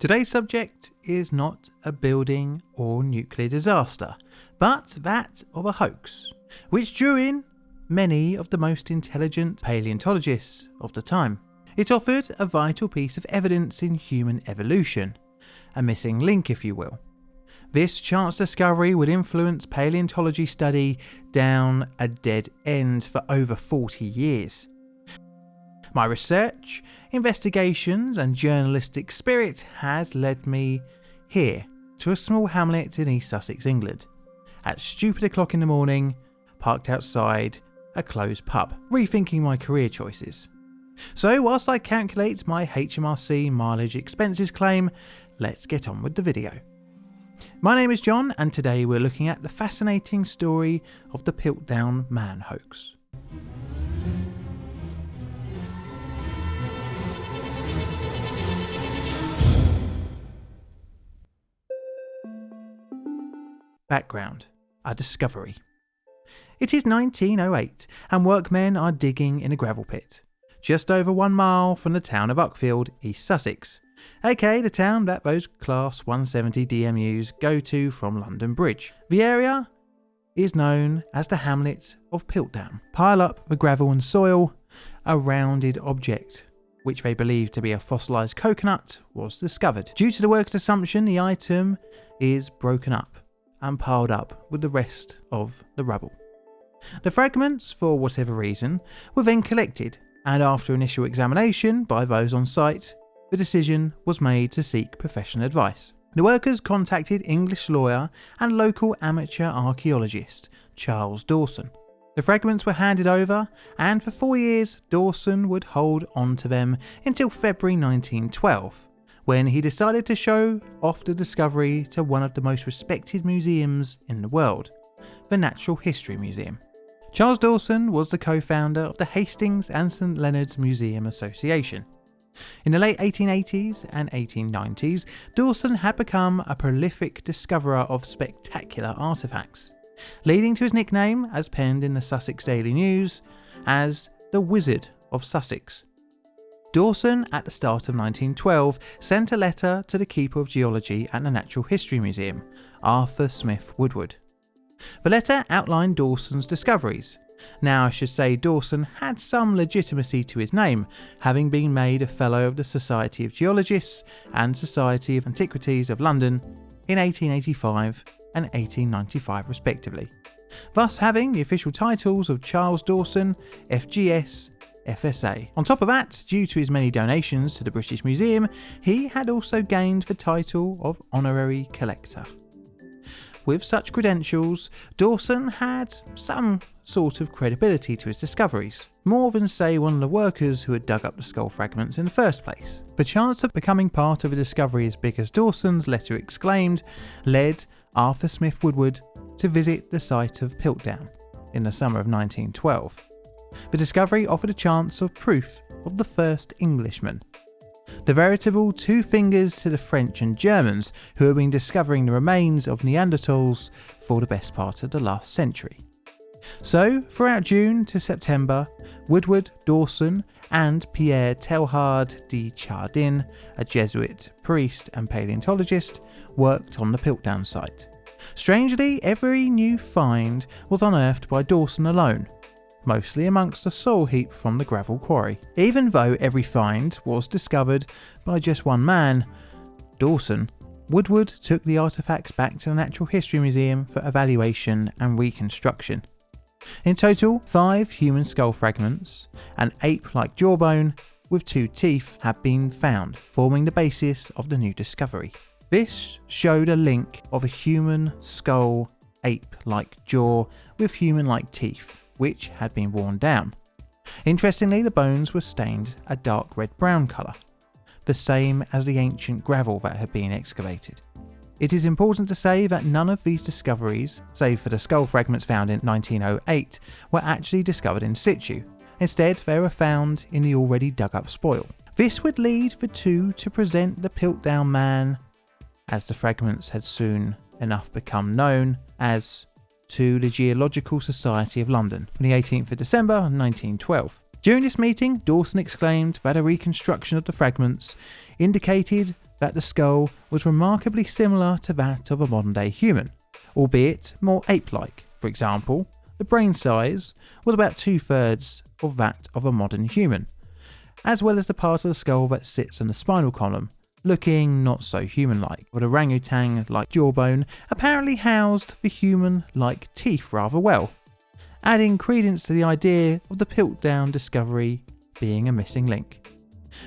Today's subject is not a building or nuclear disaster, but that of a hoax, which drew in many of the most intelligent paleontologists of the time. It offered a vital piece of evidence in human evolution, a missing link, if you will. This chance discovery would influence paleontology study down a dead end for over 40 years. My research, investigations, and journalistic spirit has led me here to a small hamlet in East Sussex, England. At stupid o'clock in the morning, parked outside a closed pub, rethinking my career choices. So, whilst I calculate my HMRC mileage expenses claim, let's get on with the video. My name is John, and today we're looking at the fascinating story of the Piltdown Man hoax. Background A discovery. It is 1908, and workmen are digging in a gravel pit, just over one mile from the town of Uckfield, East Sussex, aka the town that those Class 170 DMUs go to from London Bridge. The area is known as the hamlet of Piltdown. Pile up the gravel and soil, a rounded object which they believe to be a fossilised coconut, was discovered. Due to the worker's assumption, the item is broken up and piled up with the rest of the rubble. The fragments, for whatever reason, were then collected, and after initial examination by those on site, the decision was made to seek professional advice. The workers contacted English lawyer and local amateur archaeologist Charles Dawson. The fragments were handed over, and for four years Dawson would hold on to them until February 1912, when he decided to show off the discovery to one of the most respected museums in the world, the Natural History Museum. Charles Dawson was the co-founder of the Hastings and St Leonard's Museum Association. In the late 1880s and 1890s, Dawson had become a prolific discoverer of spectacular artefacts, leading to his nickname, as penned in the Sussex Daily News, as the Wizard of Sussex. Dawson, at the start of 1912, sent a letter to the Keeper of Geology at the Natural History Museum, Arthur Smith Woodward. The letter outlined Dawson's discoveries. Now, I should say Dawson had some legitimacy to his name, having been made a Fellow of the Society of Geologists and Society of Antiquities of London in 1885 and 1895 respectively, thus having the official titles of Charles Dawson, FGS, FSA. On top of that, due to his many donations to the British Museum, he had also gained the title of Honorary Collector. With such credentials, Dawson had some sort of credibility to his discoveries, more than say one of the workers who had dug up the skull fragments in the first place. The chance of becoming part of a discovery as big as Dawson's letter exclaimed led Arthur Smith Woodward to visit the site of Piltdown in the summer of 1912. The discovery offered a chance of proof of the first Englishman. The veritable two fingers to the French and Germans who had been discovering the remains of Neanderthals for the best part of the last century. So, throughout June to September, Woodward, Dawson, and Pierre Teilhard de Chardin, a Jesuit priest and paleontologist, worked on the Piltdown site. Strangely, every new find was unearthed by Dawson alone, mostly amongst a soil heap from the gravel quarry. Even though every find was discovered by just one man, Dawson, Woodward took the artefacts back to the Natural History Museum for evaluation and reconstruction. In total, five human skull fragments, an ape-like jawbone with two teeth have been found, forming the basis of the new discovery. This showed a link of a human skull ape-like jaw with human-like teeth, which had been worn down. Interestingly, the bones were stained a dark red-brown colour, the same as the ancient gravel that had been excavated. It is important to say that none of these discoveries, save for the skull fragments found in 1908, were actually discovered in situ. Instead, they were found in the already dug up spoil. This would lead the two to present the Piltdown Man, as the fragments had soon enough become known as to the Geological Society of London on the 18th of December 1912. During this meeting, Dawson exclaimed that a reconstruction of the fragments indicated that the skull was remarkably similar to that of a modern day human, albeit more ape like. For example, the brain size was about two thirds of that of a modern human, as well as the part of the skull that sits in the spinal column, looking not so human like. But a orangutan like jawbone apparently housed the human like teeth rather well, adding credence to the idea of the Piltdown discovery being a missing link.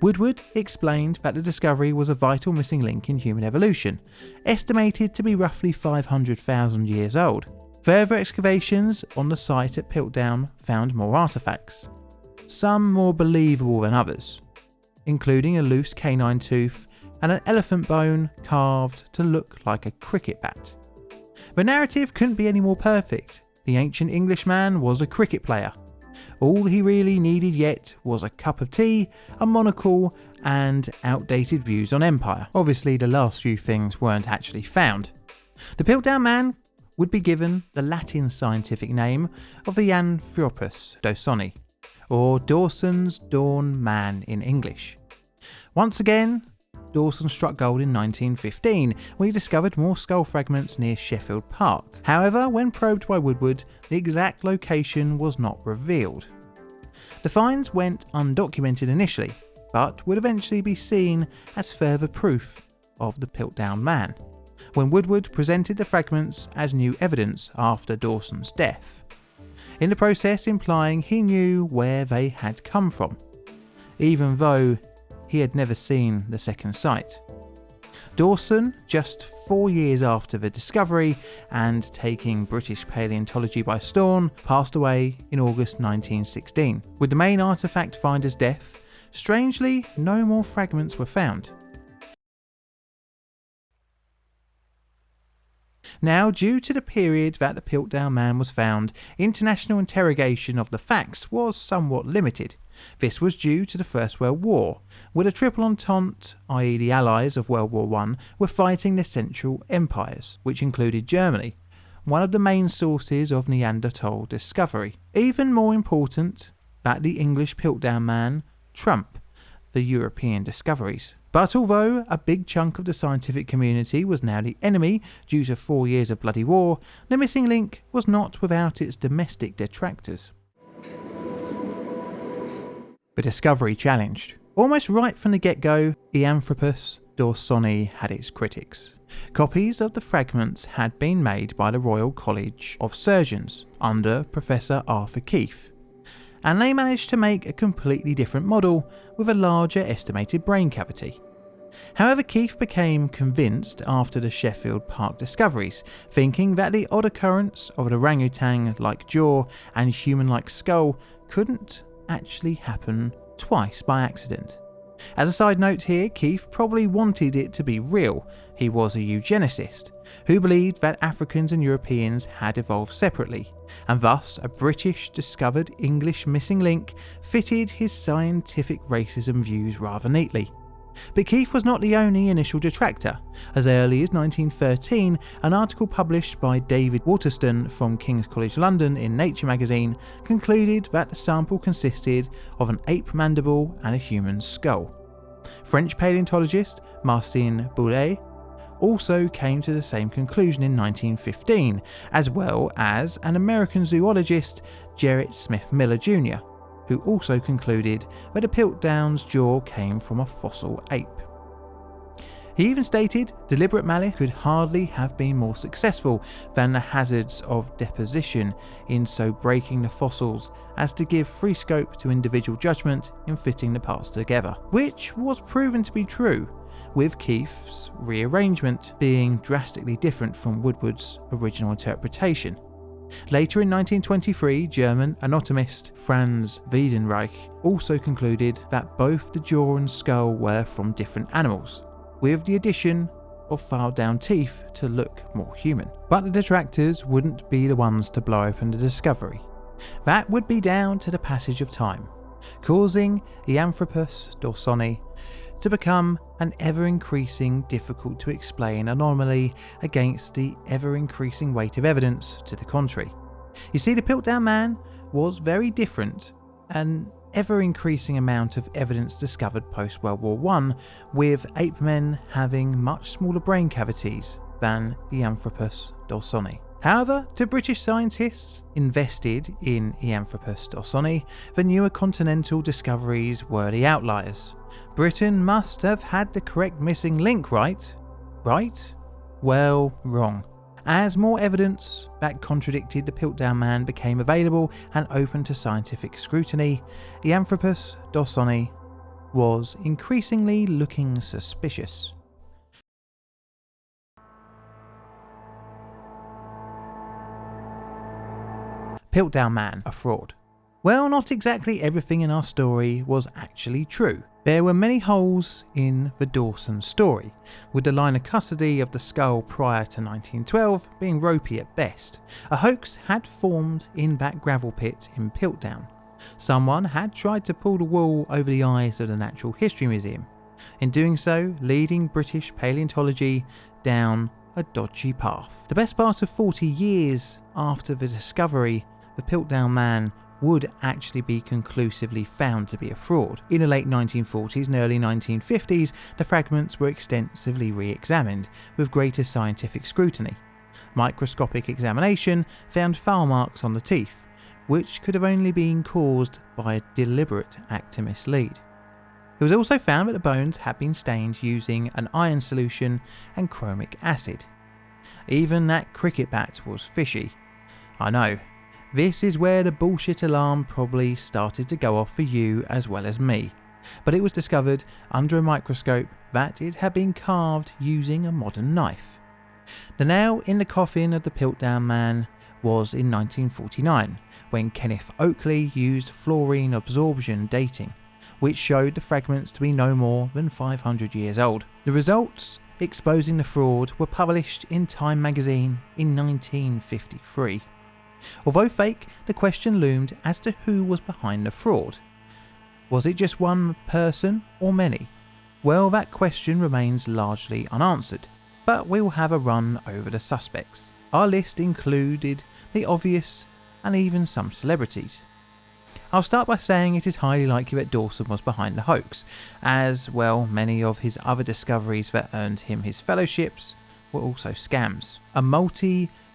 Woodward explained that the discovery was a vital missing link in human evolution, estimated to be roughly 500,000 years old. Further excavations on the site at Piltdown found more artefacts, some more believable than others, including a loose canine tooth and an elephant bone carved to look like a cricket bat. The narrative couldn't be any more perfect. The ancient Englishman was a cricket player, all he really needed yet was a cup of tea, a monocle, and outdated views on Empire. Obviously, the last few things weren't actually found. The Piltdown Man would be given the Latin scientific name of Eoanthropus dawsoni, or Dawson's Dawn Man in English. Once again, Dawson struck gold in 1915 when he discovered more skull fragments near Sheffield Park. However, when probed by Woodward, the exact location was not revealed. The finds went undocumented initially, but would eventually be seen as further proof of the Piltdown Man, when Woodward presented the fragments as new evidence after Dawson's death, in the process implying he knew where they had come from, even though he had never seen the second site. Dawson, just four years after the discovery and taking British paleontology by storm, passed away in August 1916. With the main artefact finder's death, strangely, no more fragments were found. Now, due to the period that the Piltdown Man was found, international interrogation of the facts was somewhat limited. This was due to the First World War, where the Triple Entente, i.e. the allies of World War I, were fighting the Central Empires, which included Germany, one of the main sources of Neanderthal discovery. Even more important, that the English Piltdown Man, Trump, the European discoveries. But although a big chunk of the scientific community was now the enemy due to four years of bloody war, the missing link was not without its domestic detractors. The discovery challenged. Almost right from the get-go, Eoanthropus dawsoni had its critics. Copies of the fragments had been made by the Royal College of Surgeons under Professor Arthur Keith, and they managed to make a completely different model with a larger estimated brain cavity. However, Keith became convinced after the Sheffield Park discoveries, thinking that the odd occurrence of an orangutan like jaw and human like skull couldn't actually happen twice by accident. As a side note here, Keith probably wanted it to be real. He was a eugenicist who believed that Africans and Europeans had evolved separately, and thus a British discovered English missing link fitted his scientific racism views rather neatly. But Keith was not the only initial detractor. As early as 1913, an article published by David Waterston from King's College London in Nature magazine concluded that the sample consisted of an ape mandible and a human skull. French paleontologist Marcellin Boule also came to the same conclusion in 1915, as well as an American zoologist, Gerrit Smith Miller Jr who also concluded that a Piltdown's jaw came from a fossil ape. He even stated deliberate malice could hardly have been more successful than the hazards of deposition in so breaking the fossils as to give free scope to individual judgment in fitting the parts together, which was proven to be true, with Keith's rearrangement being drastically different from Woodward's original interpretation. Later in 1923, German anatomist Franz Weidenreich also concluded that both the jaw and skull were from different animals, with the addition of filed down teeth to look more human. But the detractors wouldn't be the ones to blow open the discovery. That would be down to the passage of time, causing Eoanthropus dawsoni to become an ever increasing difficult to explain anomaly against the ever increasing weight of evidence to the contrary. You see, the Piltdown Man was very different an ever increasing amount of evidence discovered post World War I, with ape men having much smaller brain cavities than Eoanthropus dawsoni. However, to British scientists invested in Eoanthropus dawsoni, the newer continental discoveries were the outliers. Britain must have had the correct missing link, right? Right? Well, wrong. As more evidence that contradicted the Piltdown Man became available and open to scientific scrutiny, Eoanthropus dawsoni was increasingly looking suspicious. Piltdown Man, a fraud. Well, not exactly everything in our story was actually true. There were many holes in the Dawson story, with the line of custody of the skull prior to 1912 being ropey at best. A hoax had formed in that gravel pit in Piltdown. Someone had tried to pull the wool over the eyes of the Natural History Museum, in doing so leading British paleontology down a dodgy path. The best part of 40 years after the discovery the Piltdown Man would actually be conclusively found to be a fraud. In the late 1940s and early 1950s, the fragments were extensively re-examined with greater scientific scrutiny. Microscopic examination found foul marks on the teeth, which could have only been caused by a deliberate act to mislead. It was also found that the bones had been stained using an iron solution and chromic acid. Even that cricket bat was fishy. I know, this is where the bullshit alarm probably started to go off for you as well as me. But it was discovered under a microscope that it had been carved using a modern knife. The nail in the coffin of the Piltdown Man was in 1949 when Kenneth Oakley used fluorine absorption dating, which showed the fragments to be no more than 500 years old. The results exposing the fraud were published in Time magazine in 1953. Although fake, the question loomed as to who was behind the fraud. Was it just one person or many? Well, that question remains largely unanswered, but we'll have a run over the suspects. Our list included the obvious and even some celebrities. I'll start by saying it is highly likely that Dawson was behind the hoax, as well many of his other discoveries that earned him his fellowships were also scams. A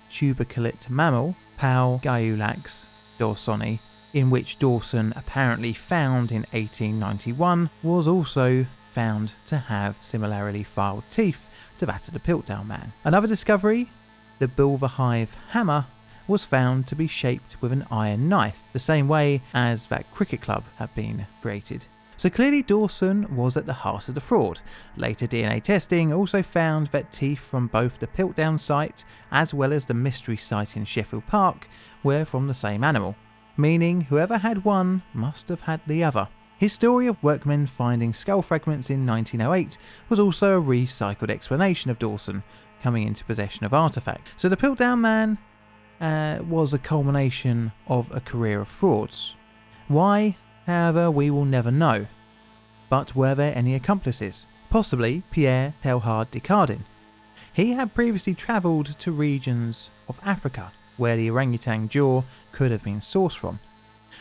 multi-tuberculate mammal Plagiaulax dawsoni, in which Dawson apparently found in 1891, was also found to have similarly filed teeth to that of the Piltdown man. Another discovery, the Bulverhythe hammer, was found to be shaped with an iron knife, the same way as that cricket club had been created. So clearly Dawson was at the heart of the fraud. Later DNA testing also found that teeth from both the Piltdown site as well as the mystery site in Sheffield Park were from the same animal, meaning whoever had one must have had the other. His story of workmen finding skull fragments in 1908 was also a recycled explanation of Dawson coming into possession of artifacts. So the Piltdown Man uh, was a culmination of a career of frauds. Why? However, we will never know. But were there any accomplices? Possibly Pierre Teilhard de Chardin. He had previously travelled to regions of Africa where the orangutan jaw could have been sourced from.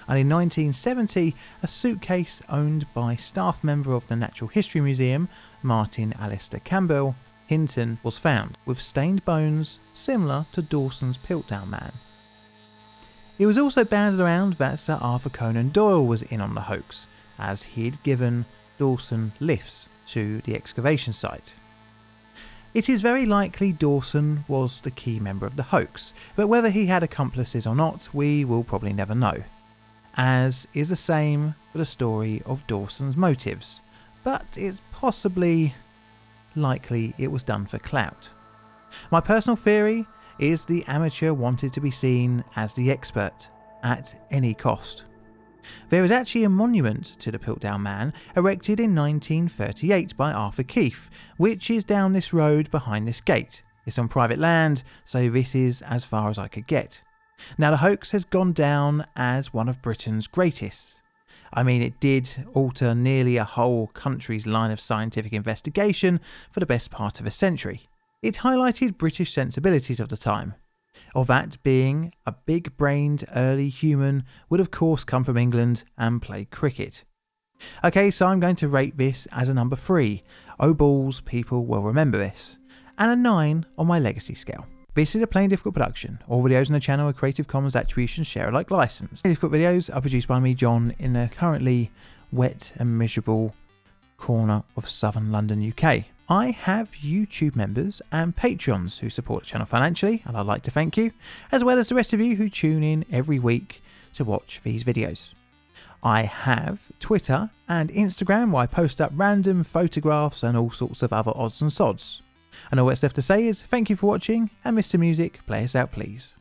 And in 1970, a suitcase owned by staff member of the Natural History Museum, Martin Alister Campbell, Hinton, was found, with stained bones similar to Dawson's Piltdown Man. It was also banded around that Sir Arthur Conan Doyle was in on the hoax, as he'd given Dawson lifts to the excavation site. It is very likely Dawson was the key member of the hoax, but whether he had accomplices or not, we will probably never know. As is the same for the story of Dawson's motives, but it's possibly likely it was done for clout. My personal theory is the amateur wanted to be seen as the expert at any cost. There is actually a monument to the Piltdown Man erected in 1938 by Arthur Keith, which is down this road behind this gate. It's on private land, so this is as far as I could get. Now, the hoax has gone down as one of Britain's greatest. I mean, it did alter nearly a whole country's line of scientific investigation for the best part of a century. It highlighted British sensibilities of the time. Or that being a big brained early human would of course come from England and play cricket. Okay, so I'm going to rate this as a number 3. Oh balls, people will remember this. And a 9 on my legacy scale. This is a Plain Difficult production. All videos on the channel are Creative Commons Attribution Share Alike licensed. Plain Difficult videos are produced by me, John, in a currently wet and miserable corner of southern London, UK. I have YouTube members and Patreons who support the channel financially, and I'd like to thank you, as well as the rest of you who tune in every week to watch these videos. I have Twitter and Instagram where I post up random photographs and all sorts of other odds and sods. And all that's left to say is thank you for watching, and Mr. Music, play us out please.